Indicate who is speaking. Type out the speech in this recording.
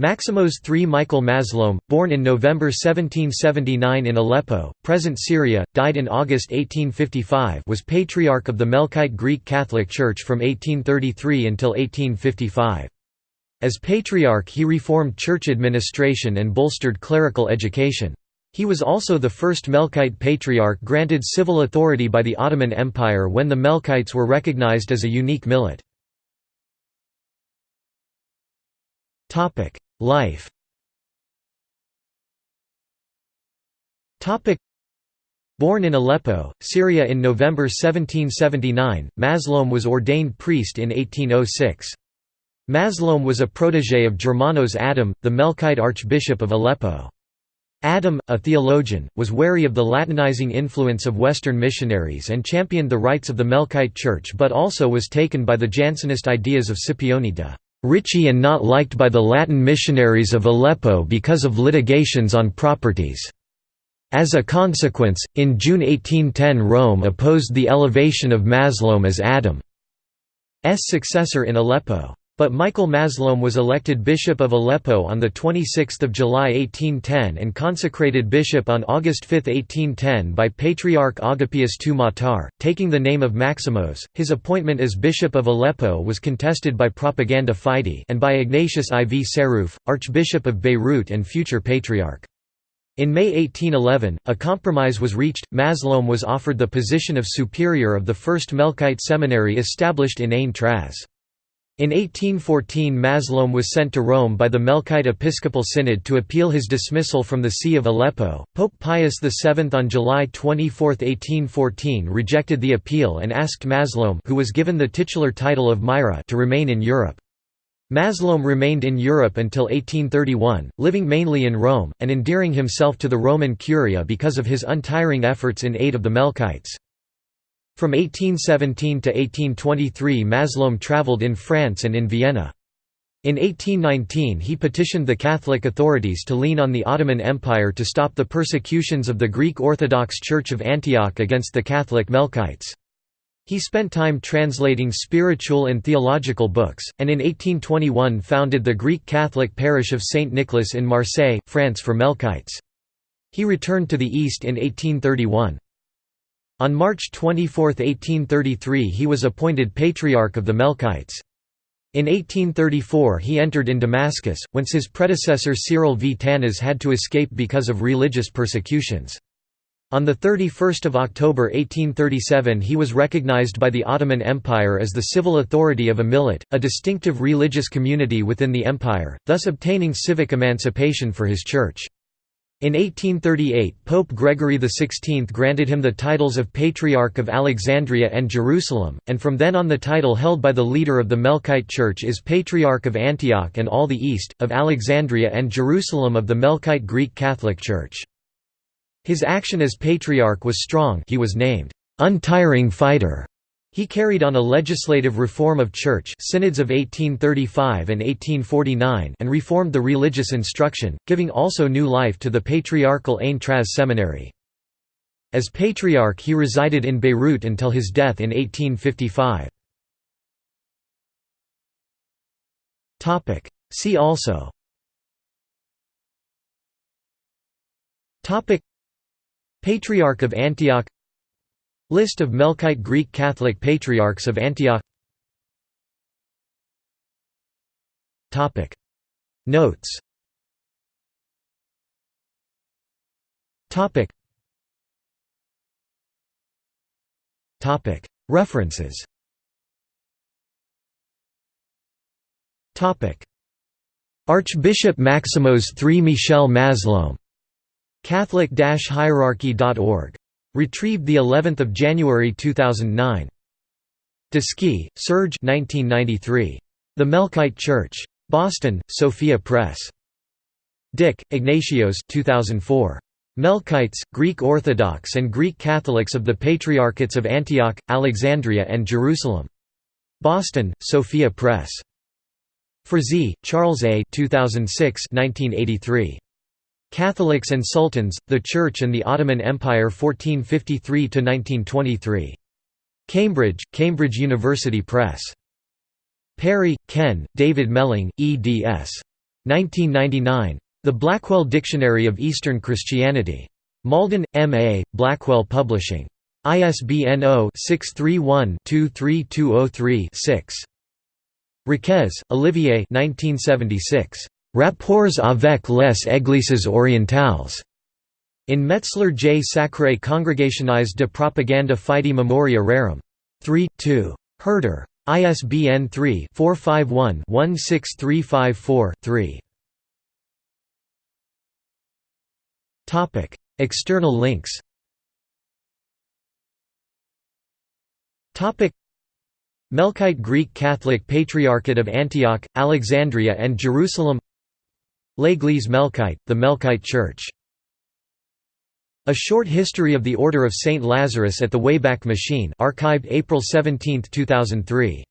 Speaker 1: Maximos III Michael Mazloum, born in November 1779 in Aleppo, present Syria, died in August 1855 was Patriarch of the Melkite Greek Catholic Church from 1833 until 1855. As Patriarch he reformed church administration and bolstered clerical education. He was also the first Melkite Patriarch granted civil authority by the Ottoman Empire when the Melkites were recognized as a unique millet. Life Born in Aleppo, Syria in November 1779, Mazloum was ordained priest in 1806. Mazloum was a protégé of Germanos Adam, the Melkite Archbishop of Aleppo. Adam, a theologian, was wary of the Latinizing influence of Western missionaries and championed the rights of the Melkite Church but also was taken by the Jansenist ideas of Scipione de' Ricci and not liked by the Latin missionaries of Aleppo because of litigations on properties. As a consequence, in June 1810 Rome opposed the elevation of Mazloum as Adam's successor in Aleppo. But Michael Mazloum was elected Bishop of Aleppo on 26 July 1810 and consecrated bishop on August 5, 1810 by Patriarch Agapius II Matar, taking the name of Maximos. His appointment as Bishop of Aleppo was contested by Propaganda Fide and by Ignatius IV Sarrouf, Archbishop of Beirut and future Patriarch. In May 1811, a compromise was reached. Mazloum was offered the position of superior of the first Melkite seminary established in Ain Traz. In 1814 Mazloum was sent to Rome by the Melkite Episcopal Synod to appeal his dismissal from the See of Aleppo. Pope Pius VII on July 24, 1814 rejected the appeal and asked Mazloum who was given the titular title of Myra to remain in Europe. Mazloum remained in Europe until 1831, living mainly in Rome, and endearing himself to the Roman Curia because of his untiring efforts in aid of the Melkites. From 1817 to 1823 Mazloum travelled in France and in Vienna. In 1819 he petitioned the Catholic authorities to lean on the Ottoman Empire to stop the persecutions of the Greek Orthodox Church of Antioch against the Catholic Melkites. He spent time translating spiritual and theological books, and in 1821 founded the Greek Catholic parish of St. Nicholas in Marseille, France for Melkites. He returned to the East in 1831. On March 24, 1833 he was appointed Patriarch of the Melkites. In 1834 he entered in Damascus, whence his predecessor Cyril V. Tanas had to escape because of religious persecutions. On 31 October 1837 he was recognized by the Ottoman Empire as the civil authority of a millet, a distinctive religious community within the empire, thus obtaining civic emancipation for his church. In 1838 Pope Gregory XVI granted him the titles of Patriarch of Alexandria and Jerusalem, and from then on the title held by the leader of the Melkite Church is Patriarch of Antioch and all the East, of Alexandria and Jerusalem of the Melkite Greek Catholic Church. His action as Patriarch was strong he was named, "'Untiring Fighter' He carried on a legislative reform of church synods of 1835 and 1849 and reformed the religious instruction, giving also new life to the patriarchal Ain Traz seminary. As patriarch he resided in Beirut until his death in 1855. See also Patriarch of Antioch List of Melkite Greek Catholic Patriarchs of Antioch. Topic. Notes. Topic. Topic. References. Topic. Archbishop Maximos III Michel Mazloum. Catholic-hierarchy.org Retrieved the 11th of January 2009. Deschi, Serge 1993. The Melkite Church. Boston, Sophia Press. Dick, Ignatios 2004. Melkites, Greek Orthodox and Greek Catholics of the Patriarchates of Antioch, Alexandria and Jerusalem. Boston, Sophia Press. Frazee, Charles A. 2006 1983. Catholics and Sultans, the Church and the Ottoman Empire 1453–1923. Cambridge, Cambridge University Press. Parry, Ken, David Melling, eds. 1999. The Blackwell Dictionary of Eastern Christianity. Malden, M.A., Blackwell Publishing. ISBN 0-631-23203-6. Raquez, Olivier 1976. Rapports avec les Églises orientales. In Metzler J. Sacre Congregationis de Propaganda Fide Memoria Rerum. 3, 2. Herder. ISBN 3-451-16354-3. External links Melkite Greek Catholic Patriarchate of Antioch, Alexandria and Jerusalem L'Église Melkite, the Melkite Church a Short History of the Order of St. Lazarus at the Wayback Machine archived April 17, 2003.